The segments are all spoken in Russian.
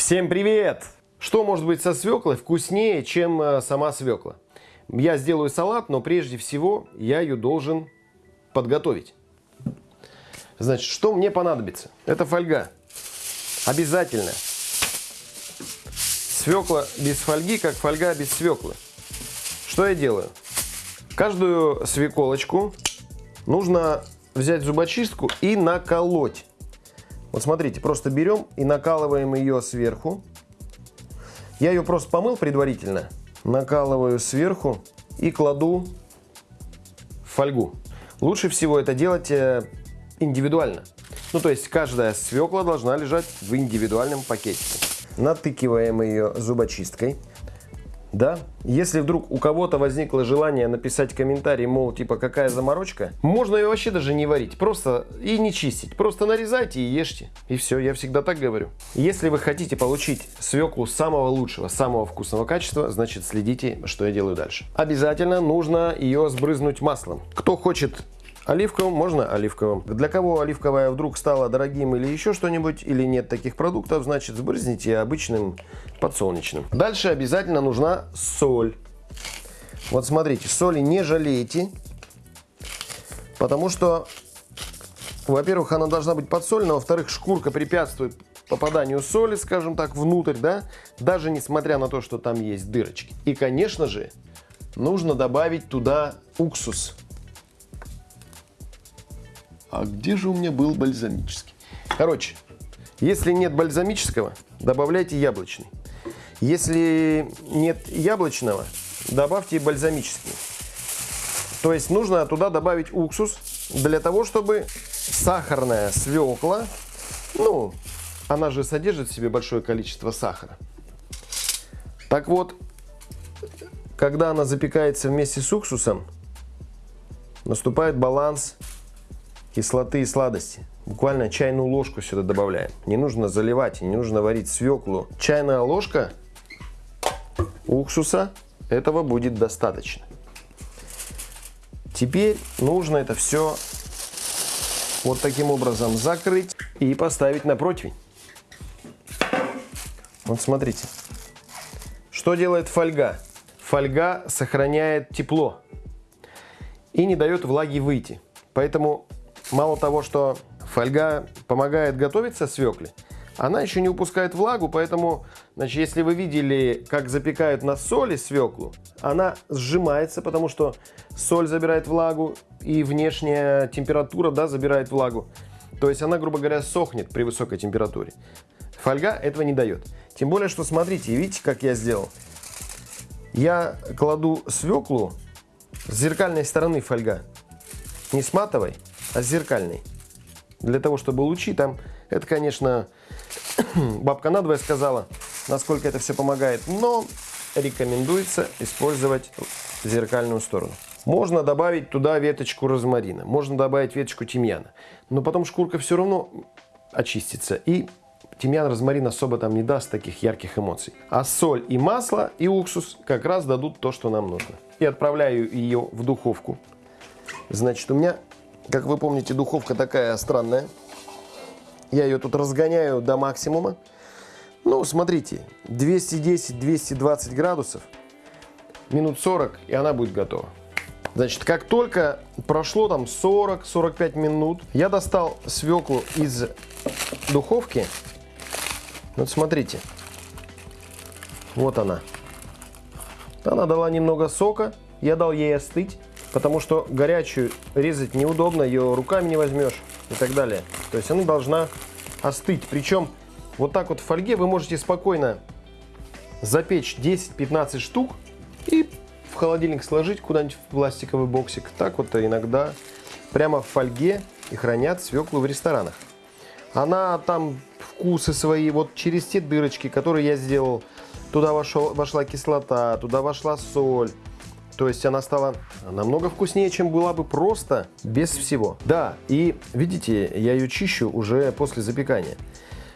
Всем привет! Что может быть со свеклой вкуснее, чем э, сама свекла? Я сделаю салат, но прежде всего я ее должен подготовить. Значит, что мне понадобится? Это фольга. Обязательно. Свекла без фольги, как фольга без свеклы. Что я делаю? Каждую свеколочку нужно взять зубочистку и наколоть. Вот смотрите, просто берем и накалываем ее сверху. Я ее просто помыл предварительно. Накалываю сверху и кладу в фольгу. Лучше всего это делать э, индивидуально. Ну, то есть каждая свекла должна лежать в индивидуальном пакетике. Натыкиваем ее зубочисткой. Да, если вдруг у кого-то возникло желание написать комментарий, мол, типа, какая заморочка, можно ее вообще даже не варить, просто и не чистить. Просто нарезайте и ешьте. И все, я всегда так говорю. Если вы хотите получить свеклу самого лучшего, самого вкусного качества, значит следите, что я делаю дальше. Обязательно нужно ее сбрызнуть маслом. Кто хочет Оливковым можно оливковым. Для кого оливковая вдруг стала дорогим или еще что-нибудь, или нет таких продуктов, значит сбрызните обычным подсолнечным. Дальше обязательно нужна соль. Вот смотрите, соли не жалейте, потому что, во-первых, она должна быть подсолена, во-вторых, шкурка препятствует попаданию соли, скажем так, внутрь, да, даже несмотря на то, что там есть дырочки. И, конечно же, нужно добавить туда уксус. А где же у меня был бальзамический? Короче, если нет бальзамического, добавляйте яблочный. Если нет яблочного, добавьте бальзамический. То есть нужно туда добавить уксус для того, чтобы сахарная свекла, ну, она же содержит в себе большое количество сахара. Так вот, когда она запекается вместе с уксусом, наступает баланс кислоты и сладости. Буквально чайную ложку сюда добавляем. Не нужно заливать, не нужно варить свеклу. Чайная ложка уксуса этого будет достаточно. Теперь нужно это все вот таким образом закрыть и поставить на противень. Вот смотрите. Что делает фольга? Фольга сохраняет тепло и не дает влаги выйти. Поэтому Мало того, что фольга помогает готовиться свекле, она еще не упускает влагу, поэтому, значит, если вы видели, как запекают на соли свеклу, она сжимается, потому что соль забирает влагу и внешняя температура, да, забирает влагу. То есть она, грубо говоря, сохнет при высокой температуре. Фольга этого не дает. Тем более, что смотрите, видите, как я сделал? Я кладу свеклу с зеркальной стороны фольга, не с матовой, зеркальный. Для того, чтобы лучи там, это, конечно, бабка надвое сказала, насколько это все помогает, но рекомендуется использовать зеркальную сторону. Можно добавить туда веточку розмарина, можно добавить веточку тимьяна, но потом шкурка все равно очистится и тимьян, розмарин особо там не даст таких ярких эмоций. А соль и масло и уксус как раз дадут то, что нам нужно. И отправляю ее в духовку. Значит, у меня как вы помните, духовка такая странная. Я ее тут разгоняю до максимума. Ну, смотрите, 210-220 градусов, минут 40, и она будет готова. Значит, как только прошло там 40-45 минут, я достал свеклу из духовки. Вот смотрите, вот она. Она дала немного сока, я дал ей остыть потому что горячую резать неудобно, ее руками не возьмешь и так далее. То есть она должна остыть. Причем вот так вот в фольге вы можете спокойно запечь 10-15 штук и в холодильник сложить куда-нибудь в пластиковый боксик. Так вот иногда прямо в фольге и хранят свеклу в ресторанах. Она там вкусы свои, вот через те дырочки, которые я сделал, туда вошел, вошла кислота, туда вошла соль, то есть она стала намного вкуснее, чем была бы просто без всего. Да, и видите, я ее чищу уже после запекания.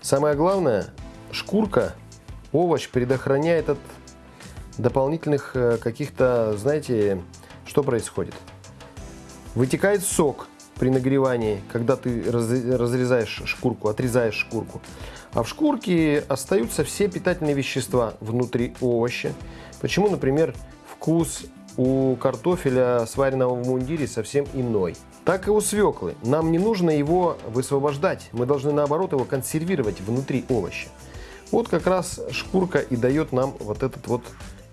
Самое главное, шкурка, овощ предохраняет от дополнительных э, каких-то, знаете, что происходит? Вытекает сок. при нагревании, когда ты разрезаешь шкурку, отрезаешь шкурку. А в шкурке остаются все питательные вещества внутри овоща. Почему, например, вкус у картофеля, сваренного в мундире, совсем иной. Так и у свеклы. Нам не нужно его высвобождать. Мы должны, наоборот, его консервировать внутри овоща. Вот как раз шкурка и дает нам вот этот вот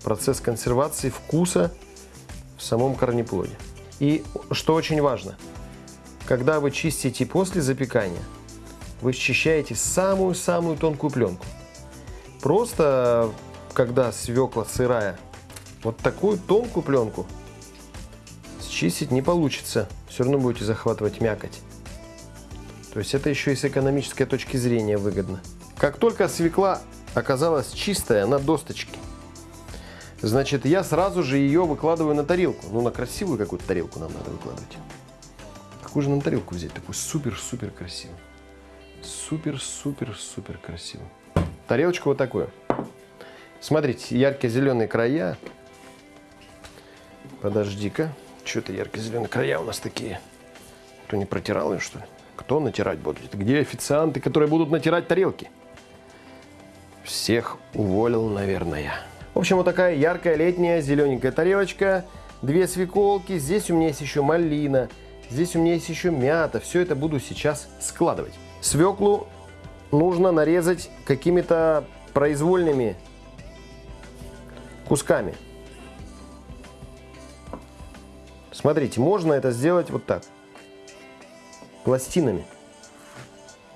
процесс консервации вкуса в самом корнеплоде. И что очень важно, когда вы чистите после запекания, вы счищаете самую-самую тонкую пленку. Просто, когда свекла сырая, вот такую тонкую пленку счистить не получится. Все равно будете захватывать мякоть. То есть это еще и с экономической точки зрения выгодно. Как только свекла оказалась чистая на досточке, значит я сразу же ее выкладываю на тарелку. Ну на красивую какую-то тарелку нам надо выкладывать. Какую же нам тарелку взять? Такую супер-супер красивую. Супер-супер-супер красивую. Тарелочку вот такую. Смотрите, ярко-зеленые края. Подожди-ка. Что это ярко-зеленые края у нас такие? Кто не протирал ее, что ли? Кто натирать будет? Где официанты, которые будут натирать тарелки? Всех уволил, наверное. В общем, вот такая яркая летняя зелененькая тарелочка. Две свеколки. Здесь у меня есть еще малина. Здесь у меня есть еще мята. Все это буду сейчас складывать. Свеклу нужно нарезать какими-то произвольными кусками. Смотрите, можно это сделать вот так. Пластинами.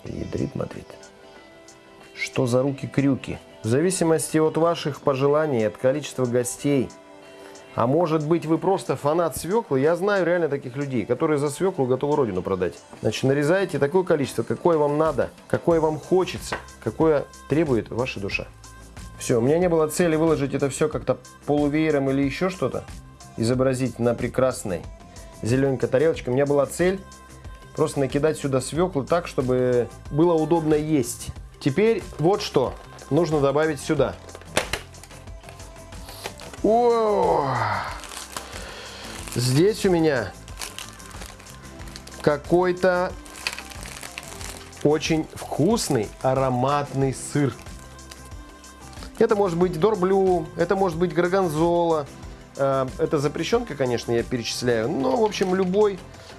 Ядрит, смотрите. Что за руки-крюки? В зависимости от ваших пожеланий, от количества гостей. А может быть вы просто фанат свеклы? Я знаю реально таких людей, которые за свеклу готовы родину продать. Значит, нарезайте такое количество, какое вам надо, какое вам хочется, какое требует ваша душа. Все, у меня не было цели выложить это все как-то полувеером или еще что-то изобразить на прекрасной зелененькой тарелочке. У меня была цель просто накидать сюда свеклу так, чтобы было удобно есть. Теперь вот что нужно добавить сюда. О! Здесь у меня какой-то очень вкусный ароматный сыр. Это может быть дорблю, это может быть горгонзола, это запрещенка, конечно, я перечисляю. Но, в общем, любой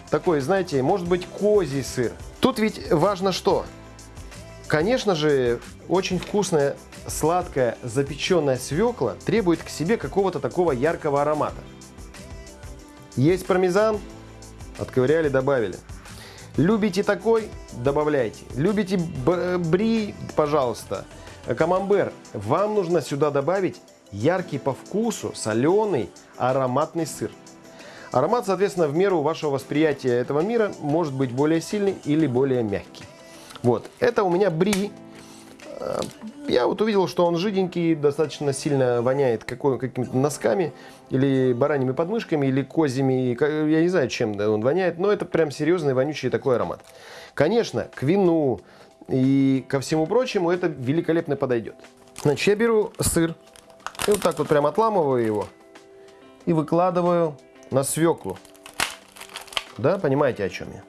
такой, знаете, может быть козий сыр. Тут ведь важно что? Конечно же, очень вкусная, сладкая, запеченная свекла требует к себе какого-то такого яркого аромата. Есть пармезан? Отковыряли, добавили. Любите такой? Добавляйте. Любите бри? Пожалуйста. Камамбер. Вам нужно сюда добавить яркий по вкусу, соленый, ароматный сыр. Аромат, соответственно, в меру вашего восприятия этого мира может быть более сильный или более мягкий. Вот, это у меня бри. Э, я вот увидел, что он жиденький, достаточно сильно воняет какими-то носками, или бараньими подмышками, или козьими, я не знаю, чем он воняет, но это прям серьезный вонючий такой аромат. Конечно, к вину и ко всему прочему это великолепно подойдет. Значит, я беру сыр, и вот так вот прям отламываю его и выкладываю на свеклу. Да, понимаете, о чем я?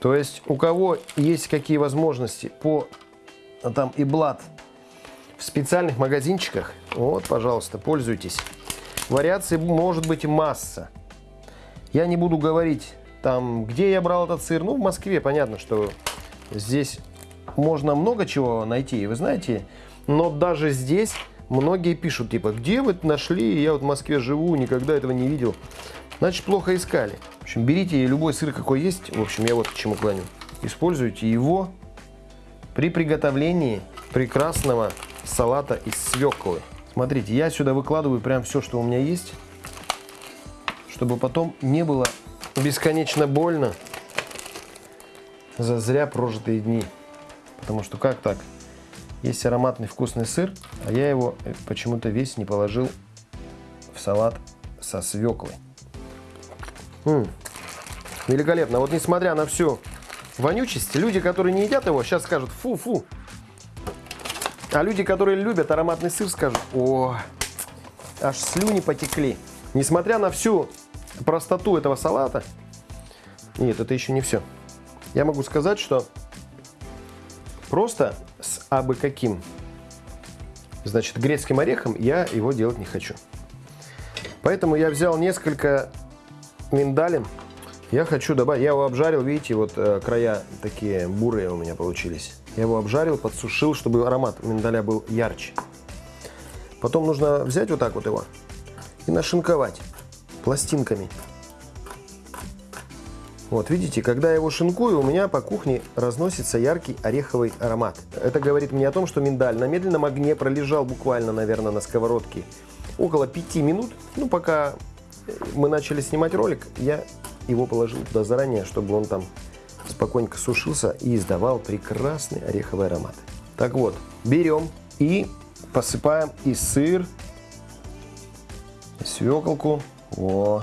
То есть, у кого есть какие возможности по а там и блат в специальных магазинчиках, вот, пожалуйста, пользуйтесь. Вариаций может быть масса. Я не буду говорить, там, где я брал этот сыр. Ну, в Москве, понятно, что здесь можно много чего найти. И вы знаете, но даже здесь многие пишут, типа, где вы нашли, я вот в Москве живу, никогда этого не видел. Значит, плохо искали. В общем, берите любой сыр, какой есть. В общем, я вот к чему клоню. Используйте его при приготовлении прекрасного салата из свеклы. Смотрите, я сюда выкладываю прям все, что у меня есть, чтобы потом не было бесконечно больно за зря прожитые дни. Потому что как так? Есть ароматный вкусный сыр, а я его э, почему-то весь не положил в салат со свеклой. М -м, великолепно. Вот несмотря на всю вонючесть, люди, которые не едят его, сейчас скажут фу-фу. А люди, которые любят ароматный сыр, скажут, о, аж слюни потекли. Несмотря на всю простоту этого салата, Нет, это еще не все. Я могу сказать, что просто с абы каким, значит, грецким орехом я его делать не хочу. Поэтому я взял несколько миндалин. Я хочу добавить, я его обжарил, видите, вот э, края такие бурые у меня получились. Я его обжарил, подсушил, чтобы аромат миндаля был ярче. Потом нужно взять вот так вот его и нашинковать пластинками. Вот, видите, когда я его шинкую, у меня по кухне разносится яркий ореховый аромат. Это говорит мне о том, что миндаль на медленном огне пролежал буквально, наверное, на сковородке около 5 минут. Ну, пока мы начали снимать ролик, я его положил туда заранее, чтобы он там спокойненько сушился и издавал прекрасный ореховый аромат. Так вот, берем и посыпаем и сыр, и свеколку. О,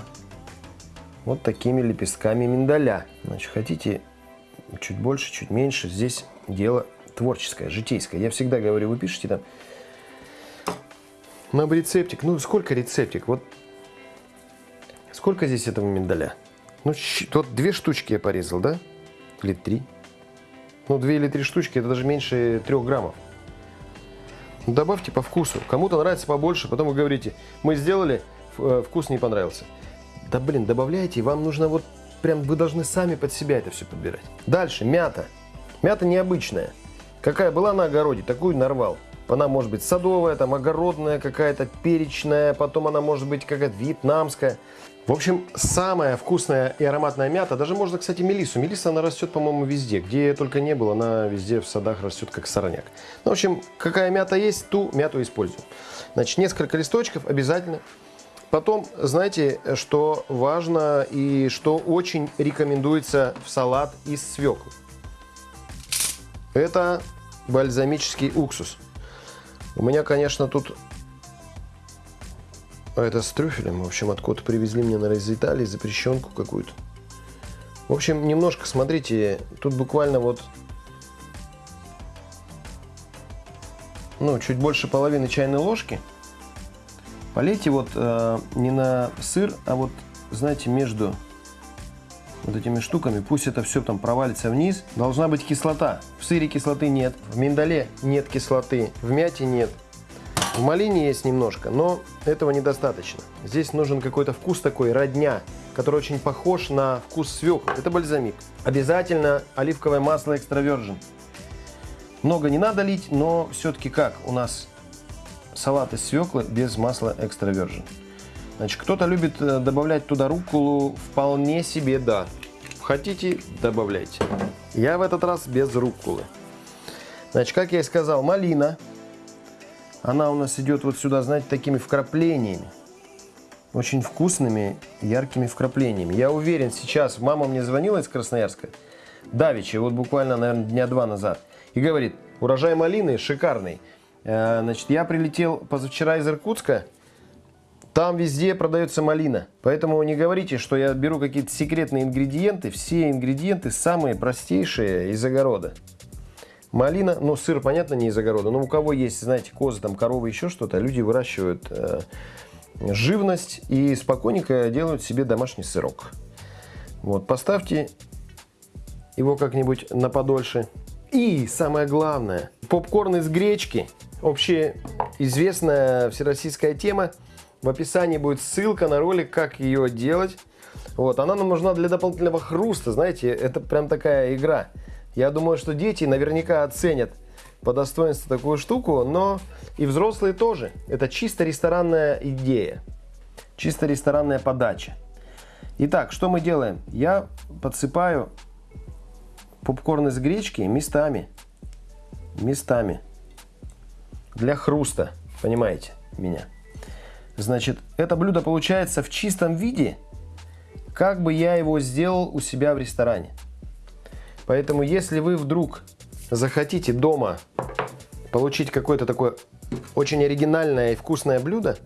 вот такими лепестками миндаля. Значит, хотите чуть больше, чуть меньше, здесь дело творческое, житейское. Я всегда говорю, вы пишете там, нам рецептик, ну сколько рецептик, вот сколько здесь этого миндаля? Ну, вот две штучки я порезал, да? Или три? Ну, две или три штучки, это даже меньше трех граммов. Добавьте по вкусу. Кому-то нравится побольше, потом вы говорите, мы сделали, э, вкус не понравился. Да блин, добавляйте, вам нужно вот прям, вы должны сами под себя это все подбирать. Дальше, мята. Мята необычная. Какая была на огороде, такую нарвал. Она может быть садовая, там огородная какая-то, перечная, потом она может быть какая-то вьетнамская. В общем, самая вкусная и ароматная мята, даже можно, кстати, мелису. Мелиса, она растет, по-моему, везде. Где только не было, она везде в садах растет, как сорняк. Ну, в общем, какая мята есть, ту мяту используем. Значит, несколько листочков обязательно. Потом, знаете, что важно и что очень рекомендуется в салат из свеклы. Это бальзамический уксус. У меня, конечно, тут это с трюфелем. В общем, откуда привезли мне, наверное, из Италии запрещенку какую-то. В общем, немножко, смотрите, тут буквально вот, ну, чуть больше половины чайной ложки – Полейте вот э, не на сыр, а вот, знаете, между вот этими штуками. Пусть это все там провалится вниз. Должна быть кислота. В сыре кислоты нет, в миндале нет кислоты, в мяте нет. В малине есть немножко, но этого недостаточно. Здесь нужен какой-то вкус такой, родня, который очень похож на вкус свеклы. Это бальзамик. Обязательно оливковое масло экстравержен. Много не надо лить, но все-таки как у нас салат из свеклы без масла экстра virgin. Значит, кто-то любит э, добавлять туда рукколу, вполне себе да. Хотите, добавляйте. Я в этот раз без рукколы. Значит, как я и сказал, малина. Она у нас идет вот сюда, знаете, такими вкраплениями. Очень вкусными, яркими вкраплениями. Я уверен, сейчас мама мне звонила из Красноярска, давеча, вот буквально, наверное, дня два назад, и говорит, урожай малины шикарный. Э, значит, я прилетел позавчера из Иркутска. Там везде продается малина. Поэтому не говорите, что я беру какие-то секретные ингредиенты. Все ингредиенты самые простейшие из огорода. Малина, ну сыр, понятно, не из огорода. Но у кого есть, знаете, козы, там коровы, еще что-то, люди выращивают э, живность и спокойненько делают себе домашний сырок. Вот, поставьте его как-нибудь на подольше. И самое главное, попкорн из гречки – общеизвестная всероссийская тема. В описании будет ссылка на ролик, как ее делать. Вот, она нам нужна для дополнительного хруста, знаете, это прям такая игра. Я думаю, что дети наверняка оценят по достоинству такую штуку, но и взрослые тоже. Это чисто ресторанная идея, чисто ресторанная подача. Итак, что мы делаем? Я подсыпаю попкорн из гречки местами, местами для хруста. Понимаете меня? Значит, это блюдо получается в чистом виде, как бы я его сделал у себя в ресторане. Поэтому, если вы вдруг захотите дома получить какое-то такое очень оригинальное и вкусное блюдо,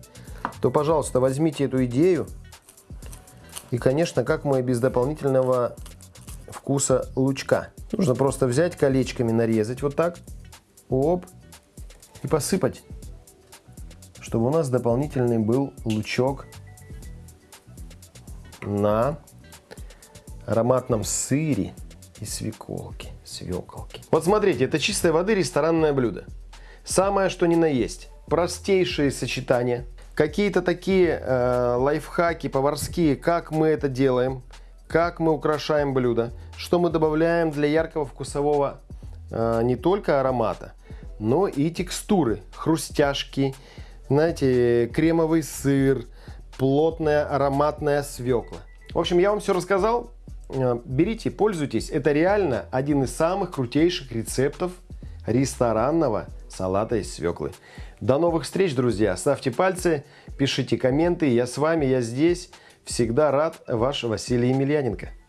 то, пожалуйста, возьмите эту идею. И, конечно, как мы без дополнительного вкуса лучка. Нужно просто взять колечками, нарезать вот так. Оп, и посыпать, чтобы у нас дополнительный был лучок на ароматном сыре и свеколке, свеколке. Вот смотрите, это чистой воды ресторанное блюдо. Самое что ни на есть. Простейшие сочетания. Какие-то такие э, лайфхаки поварские, как мы это делаем, как мы украшаем блюдо, что мы добавляем для яркого вкусового э, не только аромата, но и текстуры, хрустяшки, знаете, кремовый сыр, плотная ароматная свекла. В общем, я вам все рассказал. Э, берите, пользуйтесь. Это реально один из самых крутейших рецептов ресторанного салата из свеклы. До новых встреч, друзья. Ставьте пальцы, пишите комменты. Я с вами, я здесь. Всегда рад. Ваш Василий Емельяненко.